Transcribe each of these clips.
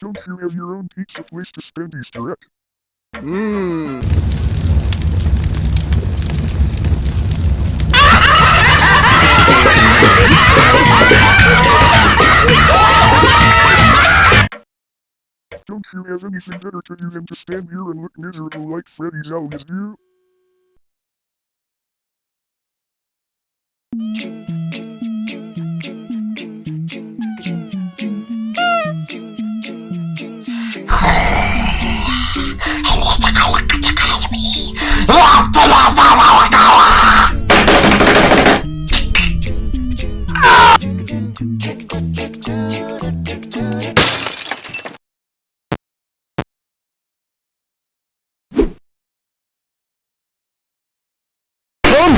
Don't you have your own pizza place to spend Easter at? Mmm. Don't you have anything better to do than to stand here and look miserable like Freddy's always do?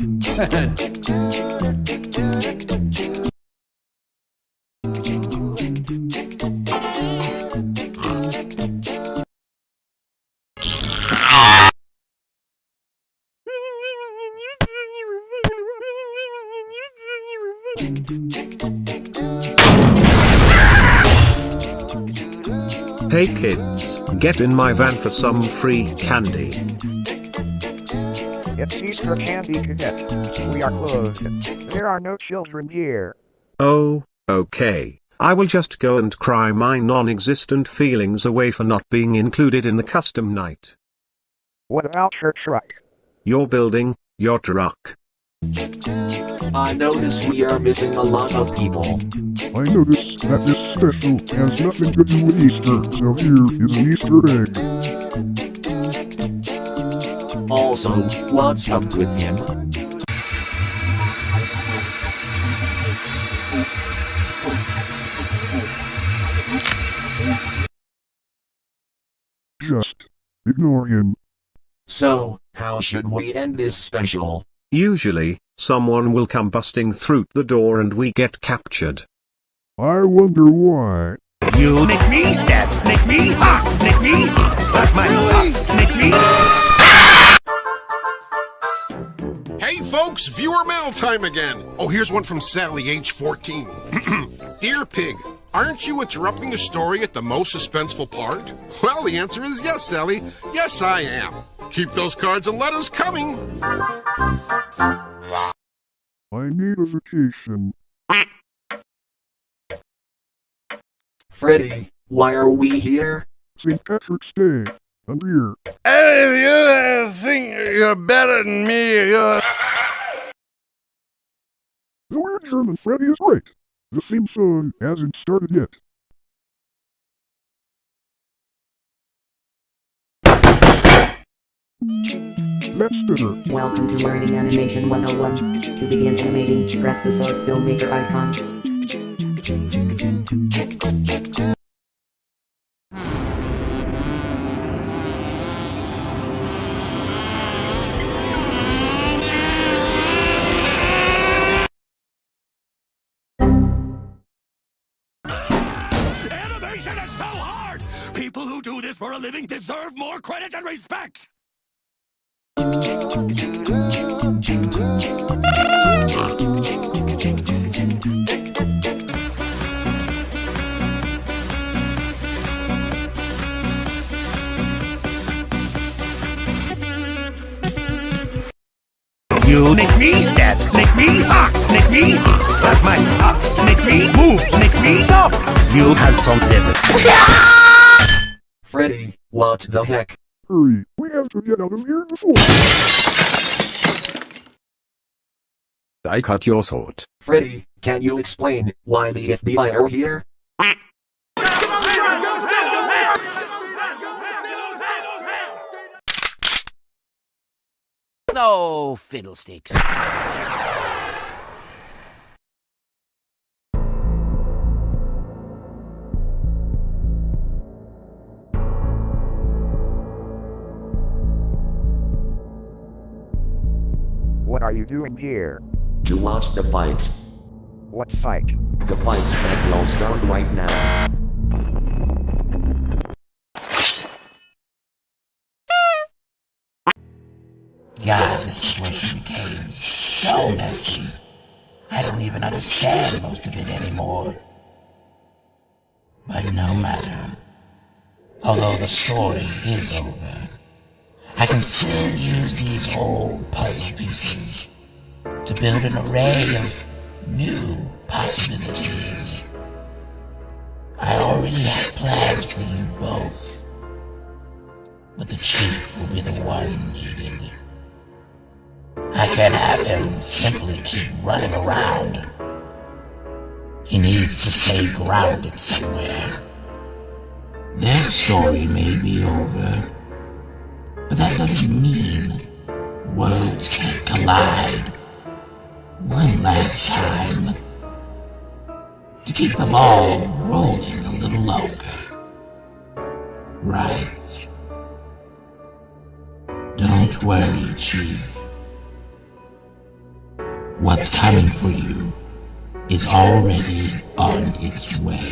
Hey kids, get in my van for some free candy. It's Easter candy to get. We are closed. There are no children here. Oh, okay. I will just go and cry my non-existent feelings away for not being included in the custom night. What about your truck? Your building, your truck. I notice we are missing a lot of people. I notice that this special has nothing to do with Easter, so here is an Easter egg. Also, what's up with him? Just ignore him. So, how should we end this special? Usually, someone will come busting through the door and we get captured. I wonder why. You make me step, make me hot, make me hot, start my time again. Oh, here's one from Sally, age 14. Dear Pig, aren't you interrupting the story at the most suspenseful part? Well, the answer is yes, Sally. Yes, I am. Keep those cards and letters coming. I need a vacation. Freddy, why are we here? St. Patrick's Day. I'm here. And if you think you're better than me, you're... The weird German Freddy is right. The theme song hasn't started yet. Better. Welcome to Learning Animation 101. To begin animating, press the Source Filmmaker icon. People who do this for a living deserve more credit and respect! You make me step, make me hot, make me start my ass, make me move, make me stop. You have some debit. Freddy, what the heck? Hurry, we have to get out of here before. I cut your throat. Freddy, can you explain why the FBI are here? No fiddlesticks. Are you doing here? To watch the fight. What fight? The fight that will start right now. God, this situation became so messy. I don't even understand most of it anymore. But no matter. Although the story is over, I can still use these old puzzle pieces to build an array of new possibilities. I already have plans for you both, but the chief will be the one needed. I can't have him simply keep running around. He needs to stay grounded somewhere. Their story may be over, that doesn't mean worlds can't collide. One last time. To keep the ball rolling a little longer. Right. Don't worry, Chief. What's coming for you is already on its way.